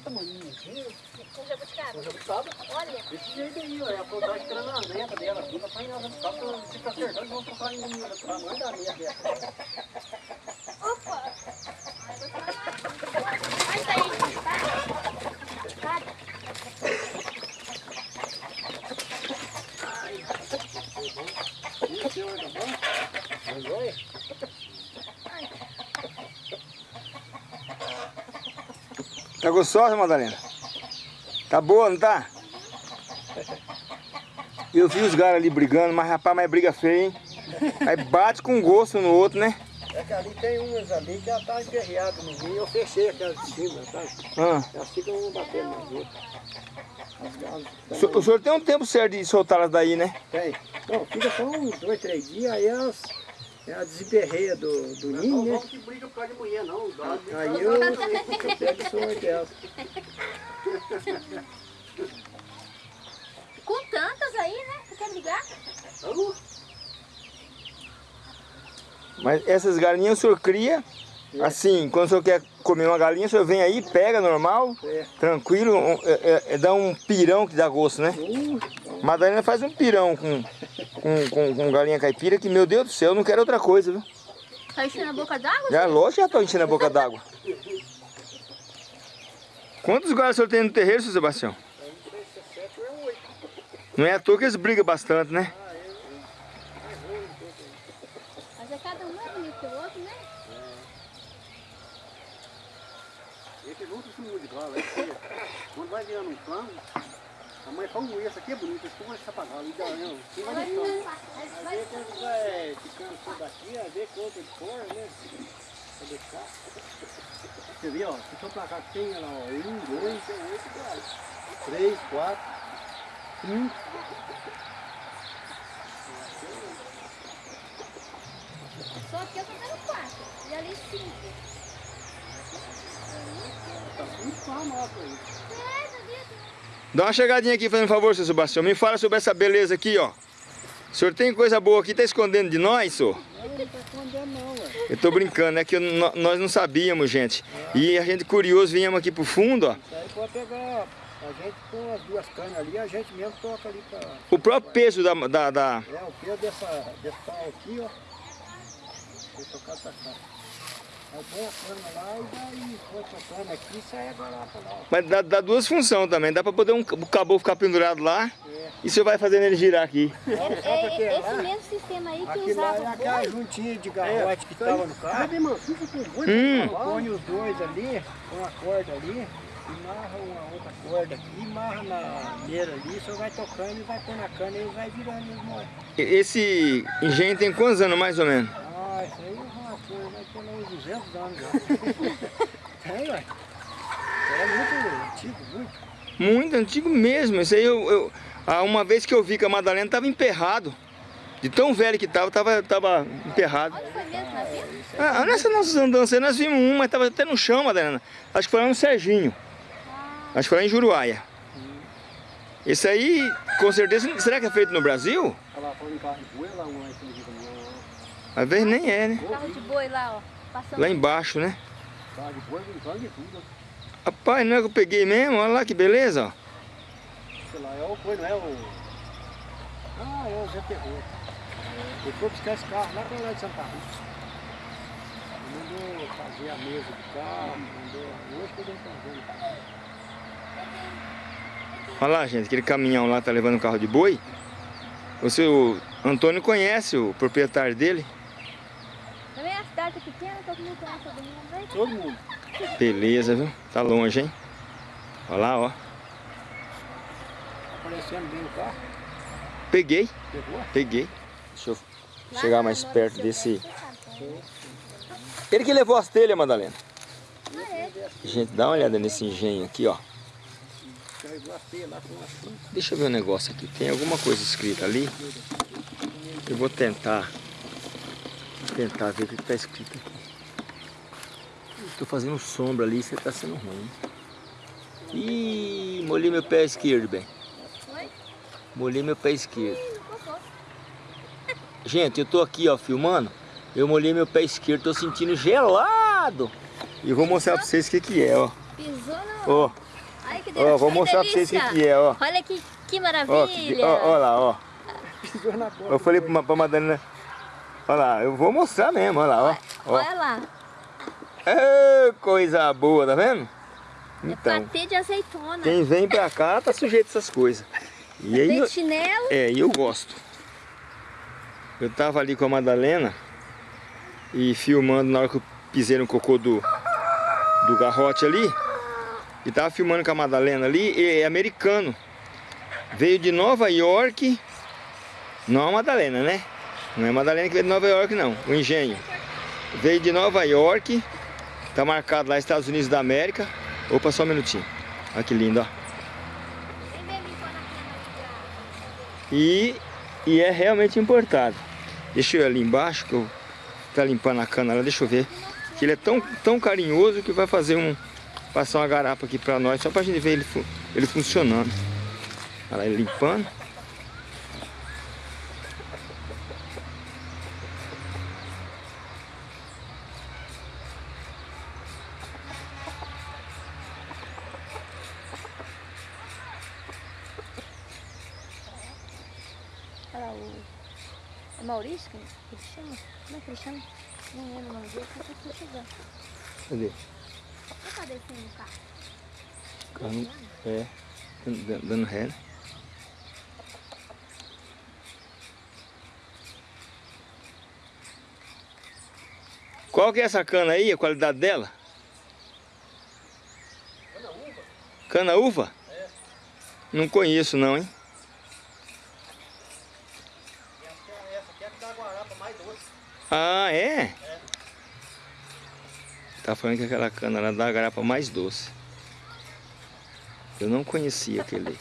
desse tamanho aqui, Com jabuticaba. com jabuticaba. Olha. Desse jeito aí, ó. É a planta esperando a neta dela. Fica pra jabuticaba, pra ficar acertando, vamos colocar em tamanho da neta dela. Opa! Vai sair, tá? Tá. Isso, senhor, tá bom? Mas olha. Tá gostosa, Madalena? Tá boa, não tá? Eu vi os caras ali brigando, mas rapaz, mas briga feia, hein? Aí bate com gosto no outro, né? É que ali tem umas ali que já tá emperreada no meio. Eu fechei aquelas de cima, sabe? Ah. Elas ficam batendo nas outras. As galas O senhor- tem um tempo certo de soltar elas daí, né? Tem. Não, fica só uns dois, três dias, aí elas, elas desemperreiam do, do ninho, né? que briga por causa de mulher, não. Aí eu, eu pego sou delas. Com tantas aí, né? Você quer ligar? Mas essas galinhas o senhor cria, assim, quando o senhor quer comer uma galinha, o senhor vem aí, pega normal, É. tranquilo, um- é- é- é- dá um pirão que dá gosto, né? Uh, Madalena faz um pirão com, com, com, com galinha caipira que, meu Deus do céu, eu não quero outra coisa, viu? Tá enchendo a boca d'água? Já, lógico, já tô enchendo a boca d'água. Quantos galos o senhor tem no terreiro, seu Sebastião? Não é à toa que eles brigam bastante, né? Mas é cada um mais bonito que o outro, né? Esse junto esse mundo de galo, é feio. Quando vai virando um plano, a mãe fala, um esse aqui é bonito, esse aqui vai pagar, e daí, não, quem vai deixando? às vezes quando vai ficando tudo aqui, às vezes que outra de fora, né? Pra deixar. Você vê, ó, se o seu placar tem, lá, ó, um, dois, três, quatro, cinco, Só aqui eu tô tendo quatro. E ali cinco. tá muito famoso aí. É? Dá uma chegadinha aqui, fazendo um favor, seu Sebastião. Me fala sobre essa beleza aqui, ó. O senhor tem coisa boa aqui, tá escondendo de nós, senhor? Não, não tá escondendo não, ué. Eu tô brincando, é que eu- nó- nós não sabíamos, gente. E a gente curioso, viemos aqui pro fundo, ó. Isso aí pode pegar, a gente com as duas canas ali, a gente mesmo toca ali pra... O próprio peso da... da, da- É, o peso dessa, desse pau aqui, ó. Vou tocar pra cá. Aí põe a cana lá e daí põe a cana aqui e sai agora lá pra lá. Mas dá, dá duas funções também. Dá pra poder um, o caboclo ficar pendurado lá. É. E você vai fazendo ele girar aqui. É, o é é esse lá? mesmo sistema aí que Aqui lá é usava aquela boi. juntinha de garrote que tava no carro. Sabe, irmão, fica com boi, Hum. Põe os dois ali, põe uma corda ali, e marra uma outra corda aqui, marra na meira ali, só vai tocando e vai pôr na cana e vai virando os. E- Esse engenho tem quantos anos, mais ou menos? Ah, isso aí é coisa, vai ter lá uns 200 anos já. Tem, ué. É muito antigo, muito. Muito antigo mesmo. Isso aí eu, eu- ah, uma vez que eu vi que a Madalena tava emperrado. De tão velho que tava, tava, tava emperrado. Onde foi mesmo? Ah, nessas nossas andanças aí nós vimos um, mas tava até no chão, Madalena. Acho que foi lá no Serginho. Acho que foi lá em Juruáia. Esse aí, com certeza, será que é feito no Brasil? Lá, falando em carro de boi, lá um lá em cima de caminhão, Às vezes nem é, né? Carro de boi lá, ó. Passando. Lá embaixo, né? Carro de boi, brincando de tudo. Rapaz, não é que eu peguei mesmo? Olha lá que beleza, ó. Sei lá, é o boi, não é o... Ah, é o Zé Terror. Ele foi buscar esse carro lá pra lá de Santa Rita. Ele mandou fazer a mesa do carro, mandou... Hoje que ele tá fazendo. Olha lá, gente, aquele caminhão lá tá levando um carro de boi. O seu Antônio conhece o proprietário dele. Também a cidade é pequena, todo mundo conhece todo mundo. Né? Todo mundo. Beleza, viu? Tá longe, hein? Olha lá, ó. Aparecendo bem o carro. Peguei, Pegou? peguei. Deixa eu Lá chegar mais perto desse... Ele que levou as telhas, Madalena. Ah, é? Gente, dá uma olhada nesse engenho aqui, ó. Carregou a teia lá com. Deixa eu ver um negócio aqui. Tem alguma coisa escrita ali? Eu vou tentar. Tentar ver o que está escrito aqui. Estou fazendo sombra ali, você está sendo ruim. Ih, molhei meu pé esquerdo, bem. Molhei meu pé esquerdo. Gente, eu tô aqui, ó, filmando. Eu molhei meu pé esquerdo, tô sentindo gelado. E vou mostrar pra vocês o que que é, ó. Pisou no... Ó, Ai, que ó, vou mostrar pra vocês o que, que é, ó. Olha que, que Ó, maravilha. que- ó, ó lá, ó. Pisou na bola. Eu falei pra, pra Madalena, olha lá, eu vou mostrar mesmo, olha lá, ó. ó. Olha lá. Ê, coisa boa, tá vendo? Então, É patê de azeitona. quem vem pra cá tá sujeito a essas coisas. E aí, eu- chinelo. é, e eu gosto. Eu tava ali com a Madalena e filmando na hora que eu pisei no cocô do, do garrote ali. E tava filmando com a Madalena ali, é americano. Veio de Nova York. Não a Madalena, né? Não é Madalena que veio de Nova York, não. O engenho. Veio de Nova York. Tá marcado lá Estados Unidos da América. Opa, só um minutinho. Olha que lindo, ó. E, e é realmente importado. Deixa eu ir ali embaixo, que eu tá limpando a cana lá, deixa eu ver. Que ele é tão, tão carinhoso que vai fazer um. Passar uma garapa aqui pra nós, só pra gente ver ele, ele funcionando. Olha lá, ele limpando. Olha lá, o... É Maurício que que ele chama? Como é que ele chama? Não lembro o nome dele, só que eu. Cadê? Você tá descendo o carro? Carro- É, dando dando ré. né? Qual que é essa cana aí, a qualidade dela? Cana uva? É. Não conheço não, hein? Essa aqui é a que dá a guarapa mais doce. Ah, é? Tá falando que aquela cana lá dá a garapa mais doce. Eu não conhecia aquele,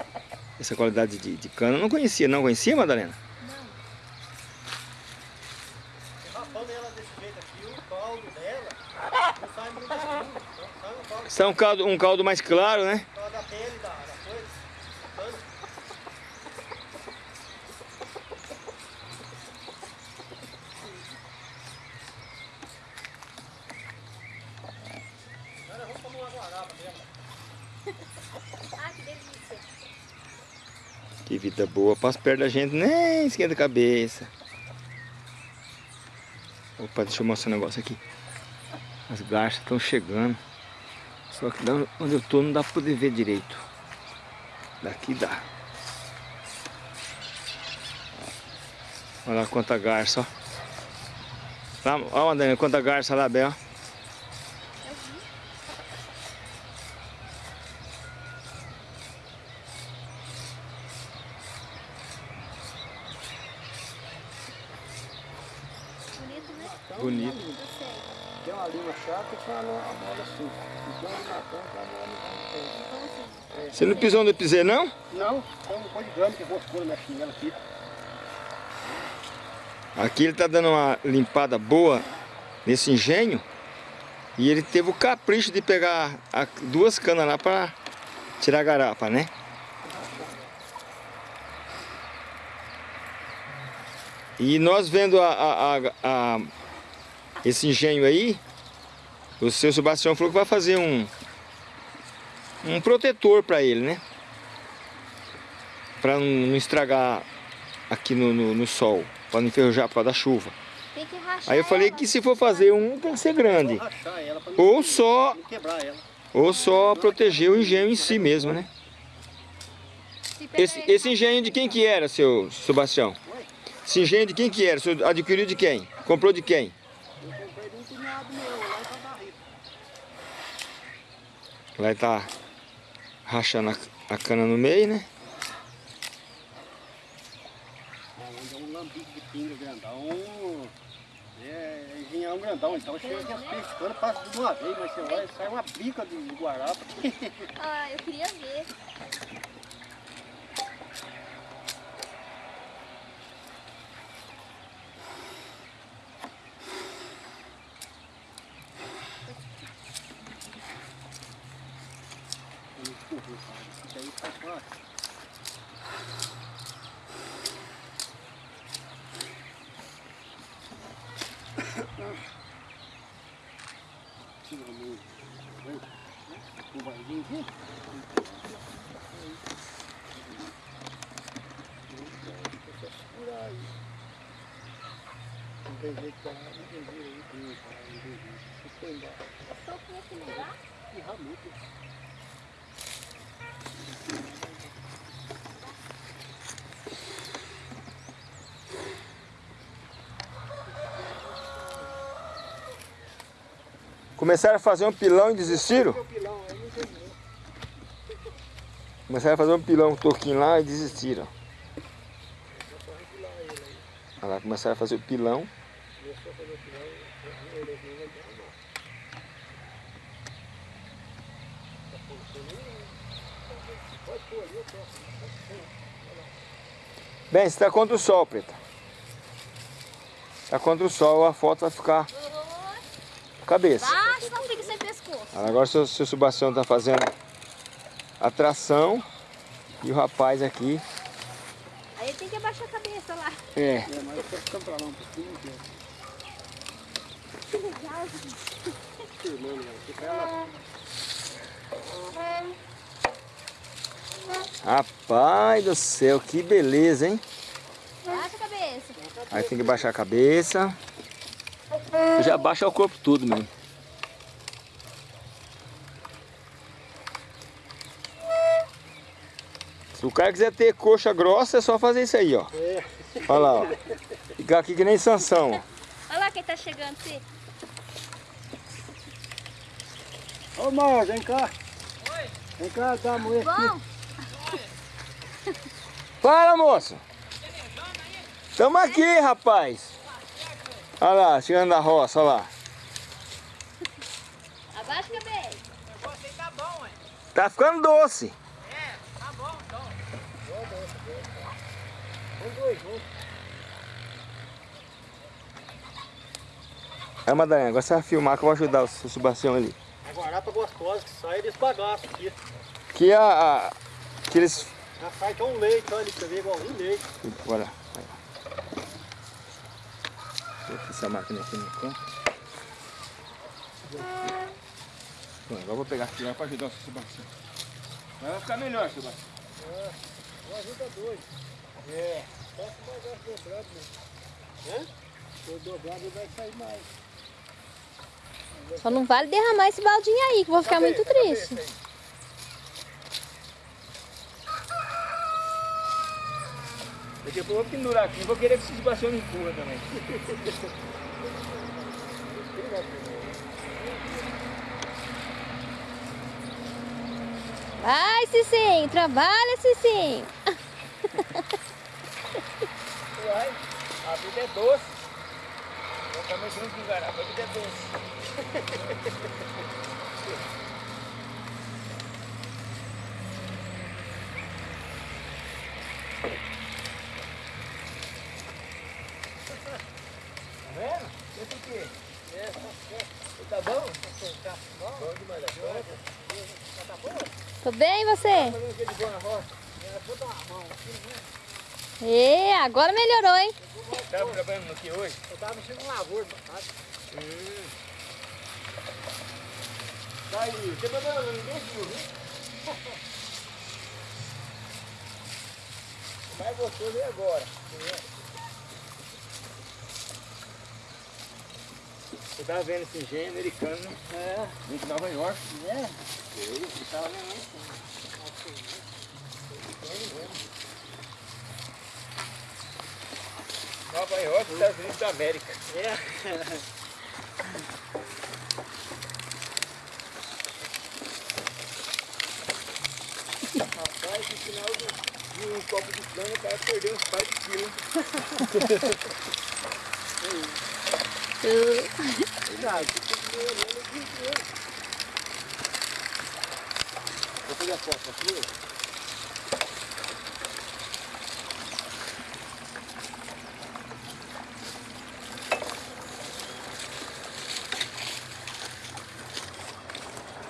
essa qualidade de, de cana. Eu não conhecia, não conhecia, Madalena? Rapando ela desse jeito aqui, o caldo dela não sai muito escuro. Sai é um caldo, um caldo mais claro, né? por causa da pele da, da coisa. Tanto. Agora vamos tomar uma guarapa dela. Ah, que delícia. Que vida boa. Passa perto da gente, nem esquenta a cabeça. Opa, deixa eu mostrar um negócio aqui. As garças estão chegando. Só que onde eu tô não dá pra poder ver direito. Daqui dá. Olha lá quanta garça, ó. Lá, ó, Madalena, quanta garça lá, Bel. Bonito, né? Bonito. Eu sei. Tem uma linha chata e tem uma uma mola assim. Então ele na ponta, a mola não tem. Então assim, Você não pisou onde eu pisei, não? Não, tem um de grama que roscou na minha chinela aqui. Aqui ele tá dando uma limpada boa nesse engenho. E ele teve o capricho de pegar duas canas lá para tirar a garapa, né? E nós vendo a- a- a- esse engenho aí, o seu Sebastião falou que vai fazer um, um protetor para ele, né? Para não, estragar aqui no, no- no sol, para não enferrujar por causa da chuva. tem que rachar Aí eu falei ela. que se for fazer um, tem que ser grande. Ou só, não quebrar ela. ou só proteger o engenho em si mesmo, né? Esse, esse engenho de quem que era, seu Sebastião? Esse engenho de quem que era? O senhor adquiriu de quem? Comprou de quem? Eu comprei de um cunhado meu lá em Cabarrito. Lá tá rachando a, a cana no meio, né? Onde é um lambique de pinga grandão. É engenhão grandão, então chega aqui as peixes cana, passa de uma vez, mas você vai, sai uma bica de guarapa. Ah, eu queria ver. Isso aí faz fácil. Tira a mão. Vem. Não vai paradinho aqui. Segurar aí. Não tem jeito pra não tem jeito aí. Não tem jeito. Você foi embora. Eu tô aqui nesse lugar. Que ramuto. Começaram a fazer um pilão e desistiram? Começaram a fazer um pilão, um toquinho lá e desistiram. Olha lá, começaram a fazer o pilão. Bem, você está contra o sol, preta. Está contra o sol, a foto vai ficar cabeça. Pescoço. Agora o seu, seu Sebastião está fazendo a tração e o rapaz aqui. Aí tem que abaixar a cabeça lá. É. É, mas eu tô ficando pra lá um pouquinho. que legal, gente. Rapaz do céu, que beleza, hein? Baixa a cabeça. Aí tem que baixar a cabeça. Já baixa o corpo tudo mesmo. Se o cara quiser ter coxa grossa, é só fazer isso aí, ó. É. Olha lá, ó. Ficar aqui que nem Sansão, ó. Olha lá quem tá chegando, Ci. Ô, Mar, vem cá. Oi. Vem cá, dá a mulher aqui. Bom, Fala, moço. Tamo aqui, rapaz. Olha lá, chegando da roça, olha lá. abaixa a cabeça. Tá ficando doce. Vamos dois, vamos. Aí, Madalena, agora você vai filmar que eu vou ajudar o seu Sebastião ali. A guarapa gostosa que sai desse bagaço aqui. Que a... a que eles... Já sai que é um leite, olha ali pra ver, igualzinho leite. Bora. Lá. Deixa eu ver essa máquina aqui no canto. Bom, agora eu vou pegar aqui lá pra ajudar o seu Sebastião. Vai ficar melhor, Sebastião. Não ajuda dois. É. Só se o bagaço dobrado mesmo. Hã? Se eu dobrado ele vai sair mais. Só não vale derramar esse baldinho aí, que eu vou ficar muito triste. Daqui a pouco eu vou pendurar aqui, vou querer que esse Sebastião me empurra também. Vai, Cicinho, trabalha, Cicinho. Uai, a vida é doce. Também sou um engarapa, a vida é doce. Tá vendo? Esse o quê? Tá bom? Tá bom demais da conta. Tá bom? Tô bem, você? Fazendo o que de boa na roça? Vou dar uma mão aqui, né? E agora melhorou, hein? Tava trabalhando aqui hoje? Eu tava mexendo no lavoura, sabe? Hum. Tá aí, você mandou ninguém viu, viu? O mais gostoso é agora. Você tava vendo esse engenho americano, né? É. Vim de Nova York. É. Eu, você tava vendo isso? Nova York, Estados Unidos da América. É. Rapaz, no final de, de um copo de cana, o cara perdeu uns par de quilos. Cuidado, inteiro. Vou fazer a foto aqui.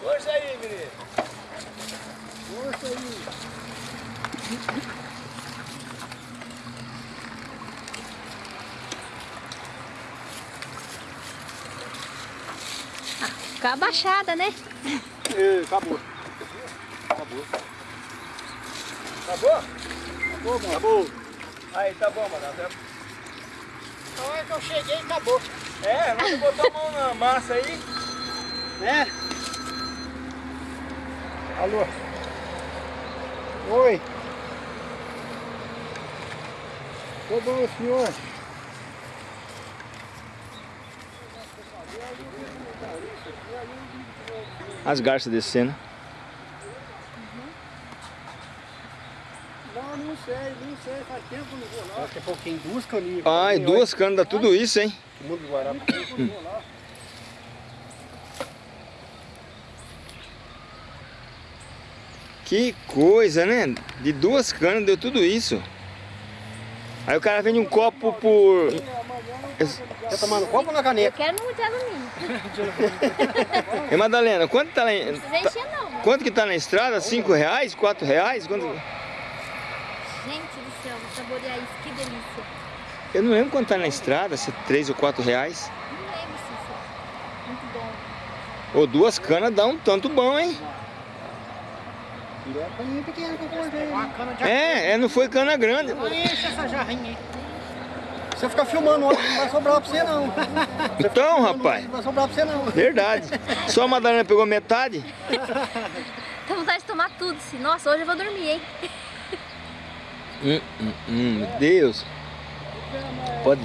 Força aí, menino. Força aí. Ficar abaixada, né? É, acabou. acabou. Acabou? Acabou, mano. Acabou. Aí, tá bom, mano. Na hora que eu cheguei, acabou. É, vamos botar a mão na massa aí. Né? Alô? Oi. Tudo bom, senhor? As garças descendo. Não, não sei, não sei. Faz tempo que eu não vou lá. Daqui a pouquinho duas caninhas. Ai, duas canas dá tudo isso, hein? O mundo do Guará. Que coisa, né? De duas canas deu tudo isso. Aí o cara vende um copo por... Tá tomando copo ou na Eu caneca? quero no de alumínio. E Madalena, quanto tá lá em... Não precisa encher não. mano. Quanto que tá na estrada? Cinco reais? Quatro reais? Quanto... Gente do céu, vou saborear isso, que delícia. Eu não lembro quanto tá na estrada, se é três ou quatro reais. Não lembro, Cícero. Muito bom. Ou duas canas dá um tanto bom, hein? É caninha pequena que eu cortei. É, é, não foi cana grande. Não enche essa jarrinha aí. Se você ficar filmando hoje, não vai sobrar pra você não. Então, rapaz, Não vai sobrar pra você não. verdade. Só a Madalena pegou metade. Tá vontade de tomar tudo. Nossa, hoje eu vou dormir, hein? Hum, hum, hum, meu Deus. Pode.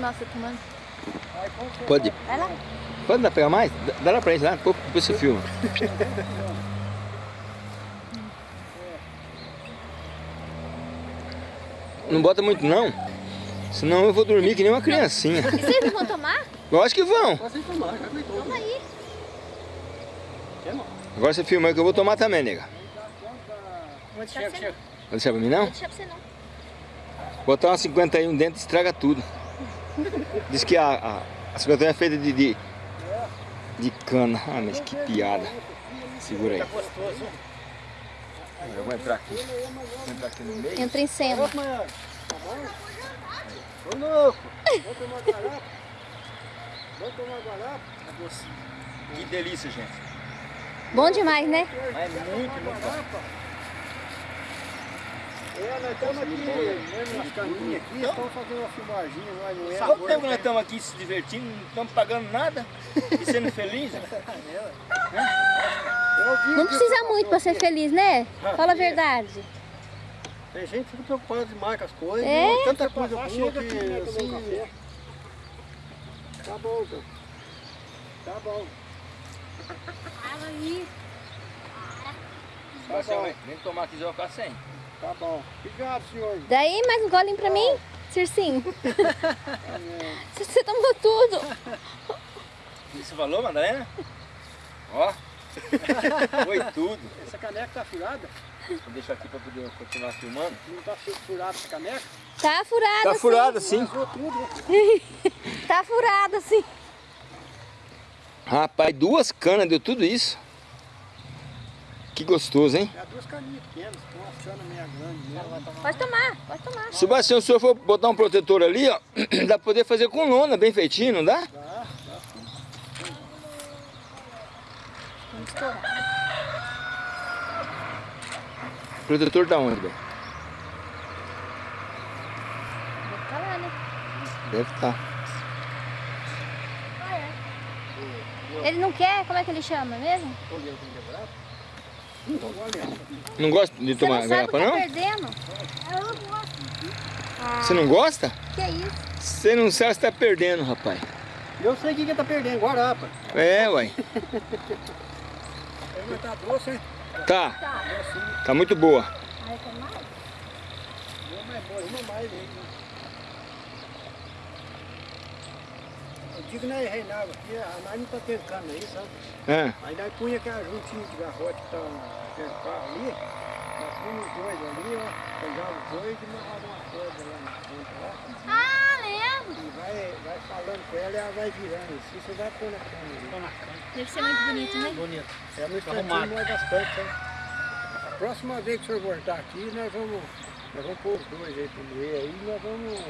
Nossa, eu tomando. Pode. Vai lá. Pode dar pegar mais? Dá- lá pra eles lá, depois você filma. Não bota muito não, senão eu vou dormir que nem uma criancinha. E vocês não vão tomar? Lógico que vão. Já aguentou. Toma aí. Agora você filma aí que eu vou tomar também, nega. Vou deixar pra você não. Vai deixar pra mim Vou não? deixar pra você não. Botar uma 51 dentro estraga tudo. Diz que a, a, a 51 é feita de, de, de cana. Ah, mas que piada. Segura aí. Eu vou entrar aqui. Vou entrar aqui no meio. Entra em cena. Ô louco. Vou tomar garapa. Vou tomar garapa. Que delícia, gente. Bom demais, né? É muito, muito Garapa. É, nós estamos aqui, mesmo nas caninhas aqui, estamos fazendo uma filmaginha, nós não é Quanto agora. tempo nós estamos aqui se divertindo, não estamos pagando nada e sendo felizes? Vi Não precisa muito pra ser feliz, né? Fala a verdade. Tem gente que fica preocupada demais com as coisas. É? né? Tanta coisa passar, boa que né, um assim. Tá bom, então. Tá bom. Fala aí. Tá bom. Nem tomar aqui, já vou ficar sem. Tá bom. Obrigado, senhor. Daí mais um golinho pra mim, Circinho. Você tomou tudo. Você falou, Madalena? Ó. Foi tudo. Essa caneca tá furada? Vou deixar aqui para poder continuar filmando. Não tá fu- furada essa caneca? Tá furada, Tá sim. furada sim. Né? Tá furada, sim. Rapaz, duas canas deu tudo isso. Que gostoso, hein? É duas caninhas pequenas, uma cana meia grande mesmo. Pode tomar, pode tomar. Sebastião, se o senhor for botar um protetor ali, ó, dá pra poder fazer com lona, bem feitinho, não dá? Tá? Vamos estourar. Protetor da onde, velho? Vou ficar lá, né? Deve tá. estar. Ele não quer? Como é que ele chama mesmo? Não gosta de Você tomar não sabe o garrafa, que tá não? perdendo? Eu não gosto. Você não gosta? Que é isso? Você não sabe se tá perdendo, rapaz. Eu sei o que que tá perdendo, Guarapa. É, uai. Tá doce, hein? Tá. Tá. Tá muito boa. Mais? Uma é boa, uma mais hein? Eu digo, né, Reinaldo, aqui a nós não tá tendo cana aí, sabe? É. Aí nós punha aquela juntinha de garrote que tá perto do carro ali, nós punha os dois ali, ó, pegava os dois e amarrava uma corda lá na ponta lá, Ah, lembro. e vai, vai falando com ela e ela vai virando assim, você vai pôr na cama ali. Deve ser muito bonito, né? Bonito. É no instantinho mais bastante, sabe? A próxima vez que o senhor voltar aqui, nós vamos, nós vamos pôr os dois aí pro meio aí, nós vamos,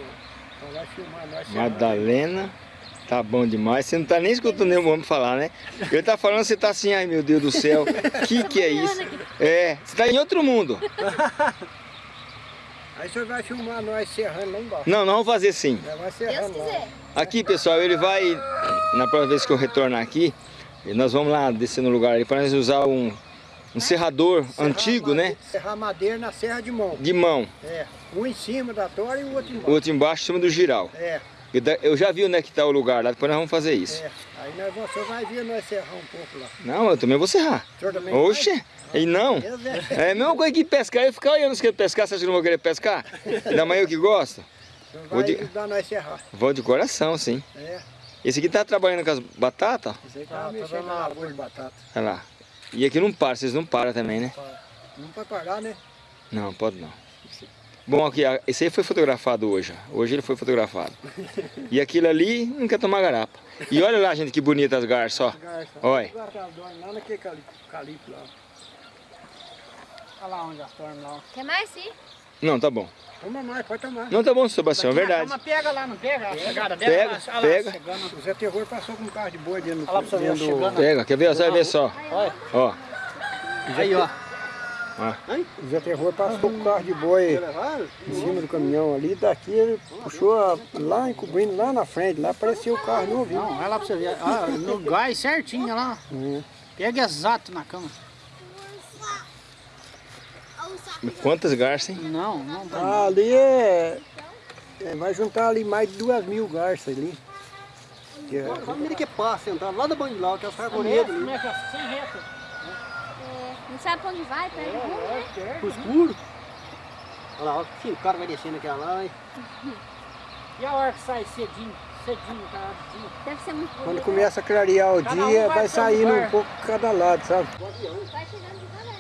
nós vamos filmar nós. Madalena Tá bom demais. Você não tá nem escutando nenhum homem falar, né? Ele tá falando, você tá assim, ai meu Deus do céu, que que é isso? É, você tá em outro mundo. Aí você vai filmar nós serrando lá embaixo. Não, não vamos fazer sim. Já vai Deus serrando lá. quiser. Aqui, pessoal, ele vai, na próxima vez que eu retornar aqui, nós vamos lá descer no lugar ali para nós usar um, um serrador Serrar antigo, né? made- Serrar madeira na serra de mão. De mão. É. Um em cima da tora e o outro O embaixo. outro embaixo, em cima do giral. É, Eu já vi onde é que tá o lugar lá, depois nós vamos fazer isso. é. Aí nós, vamos- você vai ver nós serrar um pouco lá. Não, eu também vou serrar. O senhor também Oxe, e não. vai? É. É a mesma coisa que pescar, eu ficar olhando se quer pescar, você acha que não vou querer pescar? Ainda mais eu que gosto. O senhor Vou vai de- ajudar nós serrar. Vou de coração, sim. É. Esse aqui tá trabalhando com as batatas. Isso aí tá Tá, tá mexendo na lavoura de batata. Olha lá. E aqui não para, vocês não param também, né? Não pode parar, né? Não, pode não. Bom, aqui, esse aí foi fotografado hoje. ó. Hoje ele foi fotografado. E aquilo ali não quer tomar garapa. E olha lá, gente, que bonita as garças, ó. Garça. Olha. Lá naquele cali- calipo lá. Olha lá onde elas dormem lá. Quer mais, sim? Não, tá bom. Toma mais, pode tomar. Não, tá bom, Sebastião, é verdade. Mas pega lá, não pega? A chegada dela. Pega, olha lá, pega. chegando. O Zé Terror passou com um carro de boi dentro do... Olha lá pra você ver. Pega, quer ver? Você vai ver só. Olha. Ó, Aí, ó. O Zé Terror passou com um carro de boi em cima do caminhão ali. Daqui ele puxou a- lá, encobrindo lá na frente. Lá apareceu o carro novinho. Não, olha lá pra você ver. Ah, no gás certinho, olha lá. Hum. Pega exato na cama. quantas garças, hein? Não, não tá. Ah, ali é, é- Vai juntar ali mais de duas mil garças ali. Que é- A família que passa, entrar lá da Bandilau, que é as Como carbonetas ali. é que é? Sem reto. É, sabe pra onde vai, perde o rumo, né? Pro escuro. Olha lá, ó, que o cara vai descendo aquela lá, hein? E a hora que sai cedinho, cedinho, tá? cedinho. Deve ser muito Quando bonito. começa a clarear o Cada um dia, vai vai um saindo um pouco cada lado, sabe? Vai chegando devagarinho,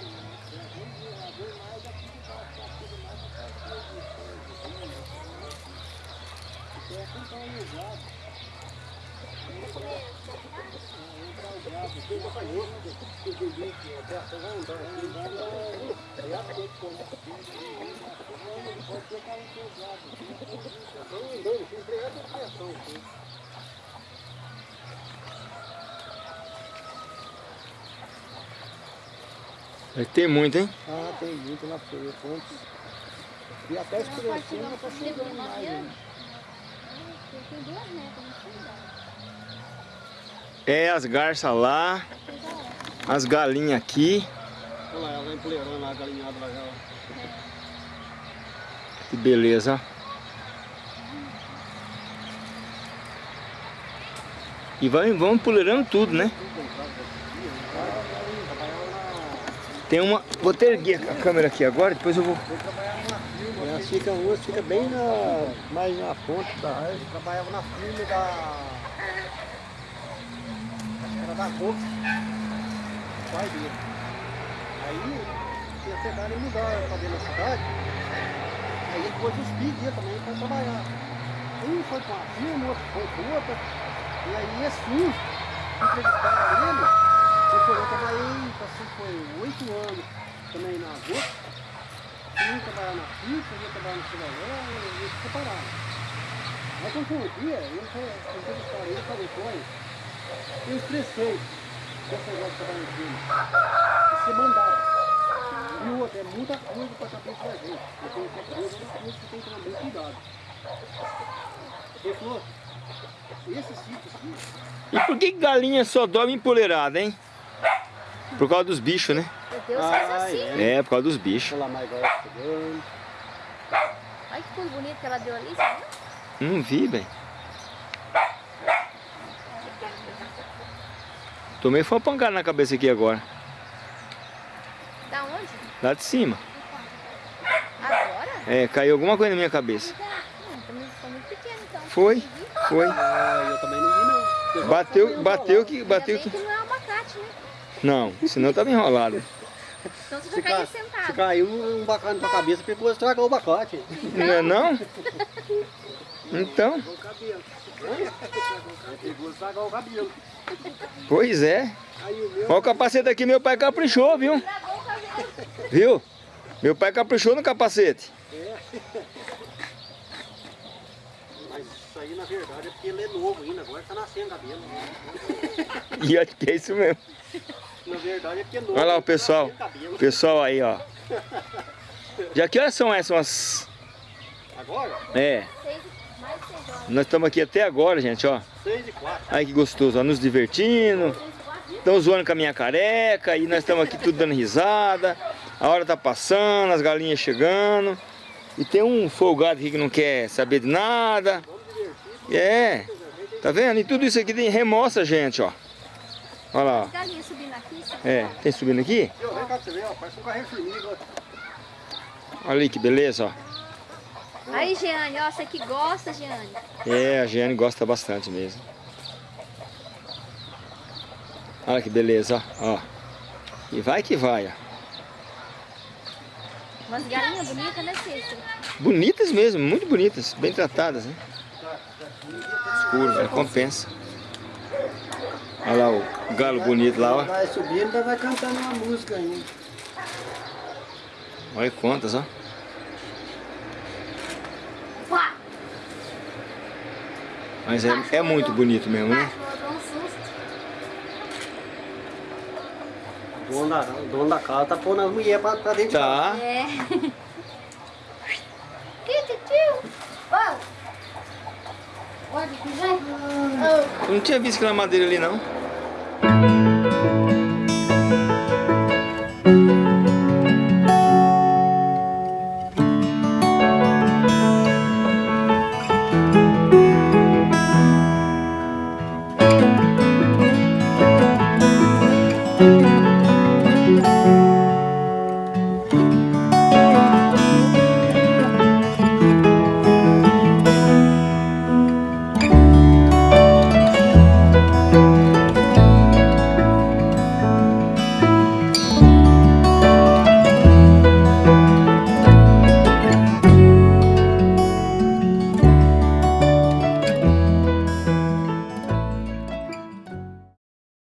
né? Tem muito, hein? Ah, tem muito lá ver quantos. E até escurecendo, já tá chegando mais. né? Tem duas sei não. É as garças lá, as galinhas aqui. Olha lá, ela vai empoleirando lá, galinhada lá já. Que beleza. E vai, vão empoleirando tudo, né? Tem uma... Vou ter a câmera aqui agora, depois eu vou... Elas ficam, ficam bem na, mais na ponta da. Ele trabalhava na firma da... Da Cox. Pai dele. Aí, tinha chegado e mudaram pra dentro da cidade. Aí pôs os filhos também para trabalhar. Um foi para uma firma, outro foi para outra. E aí esse um, entrevistaram ele, foi, eu trabalhei, passei, foi oito anos também na Vox. Um trabalhava na firma, outro trabalhava no Cidadão, e eles separaram. Aí quando foi um dia, foi entrevistaram ele e olha, eu estressei com esse negócio de em firma. Você mandava. E o outro, é muita coisa para a cabeça da gente. Eu tenho que coisa que tem que tomar bem cuidado. Ele falou, esse sítio aqui, E por que galinha só dorme empoleirada, hein? Por causa dos bichos, né? Deus faz assim. É, por causa dos bichos. Olha que pulo bonito que ela deu ali, viu? Não vi, bem. Tomei foi uma pancada na cabeça aqui agora. Da onde? Lá de cima. Agora? É, caiu alguma coisa na minha cabeça. Foi muito pequeno então. Foi, foi. Ah, eu também não vi não. Eu Bateu, bateu que, bateu que... não é um abacate, né? Não, senão tava enrolado. Então você Se, já caiu ca... se sentado. caiu um bacana na tua cabeça, pegou estragou o bacate. Não é não? Então, Pois é. Olha o capacete aqui, meu pai caprichou, viu? Viu? Meu pai caprichou no capacete. É. Aí, na verdade, é porque ele é novo ainda. Agora tá nascendo cabelo. e acho que é isso mesmo. Na verdade, é porque é novo. Olha lá o tá pessoal. O pessoal aí, ó. Já que horas são essas? Agora? É. 6 nós estamos aqui até agora, gente, ó. 6 e 4. Ai que gostoso, ó, nos divertindo. Estão zoando com a minha careca e nós estamos aqui tudo dando risada. A hora tá passando, as galinhas chegando. E tem um folgado aqui que não quer saber de nada. É, tá vendo? E tudo isso aqui tem, remostra a gente, ó. Olha lá, ó. É, tem subindo aqui? Viu? Vem cá pra você ver, ó, parece um carrinho de formiga. ó. Olha aí que beleza, ó. Aí, Jeane, ó, você que gosta, Jeane. É, a Giane gosta bastante mesmo. Olha que beleza, ó. E vai que vai, ó. Umas galinhas bonitas, né, Cícero? Bonitas mesmo, muito bonitas, bem tratadas, né? Escuro, né? compensa. Olha lá o galo bonito lá, ó. Vai subindo, vai cantando uma música ainda. Olha quantas, ó. Mas é, é muito bonito mesmo, né? Um. O dono da, o dono da casa tá pondo as mulheres pra, pra dentro de. Tá. É. Que tio? Ó. Olha, que vai. Eu não tinha visto aquela madeira ali, não.